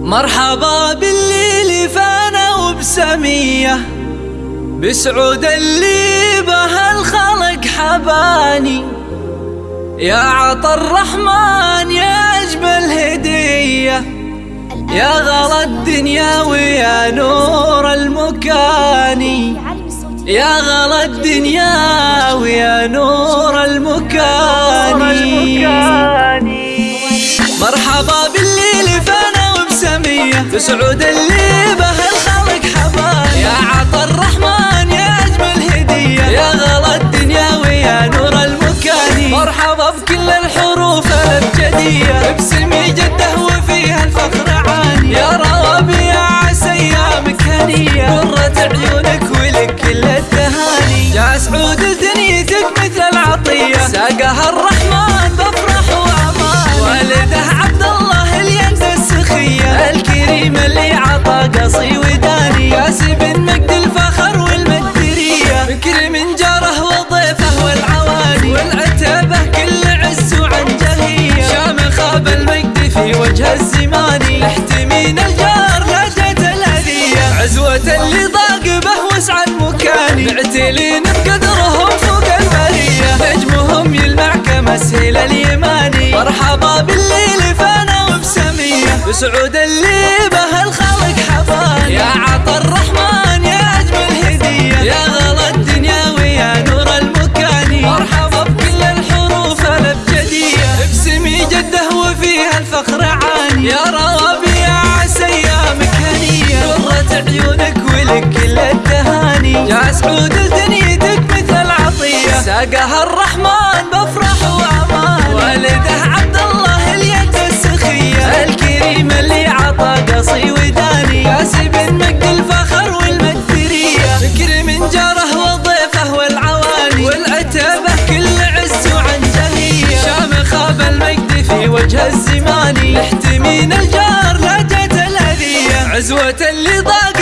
مرحبا بالليل فانا وبسمية. بسعود اللي به الخلق حباني. يا عطى الرحمن يا أجمل هدية يا غلا الدنيا ويا نور المكاني. يا غلا الدنيا ويا نور بسعود اللي به الخلق حبان يا عطى الرحمن يا أجمل هدية يا غلا الدنيا ويا نور المكاني مرحبا بكل الحروف الأبجدية. ابسمي جده وفيها الفخر عاني يا روابي يا عسى ايامك هنية قرة عيونك ولك كل التهاني يا سعود دنيتك مثل العطية. ساقها الرحمن وجه الزماني جت الهدية عزوة اللي ضاق به وسع المكاني معتلين بقدرهم فوق نجمهم يلمع كمسهل اليماني. مرحبا بالليل فانا وبسمية. بسعود اللي التهاني يا سعود دنيتك مثل العطية ساقها الرحمن بفرح وأمان. والده عبد الله اليد السخية. الكريم اللي عطى قصي وداني كاسب مجد الفخر والمدرية فكر من جاره وضيفه والعواني والعتبة كل عز وعنجهية شامخ بالمجد في وجه الزماني احتمين الجار لا عزوة اللي ضاق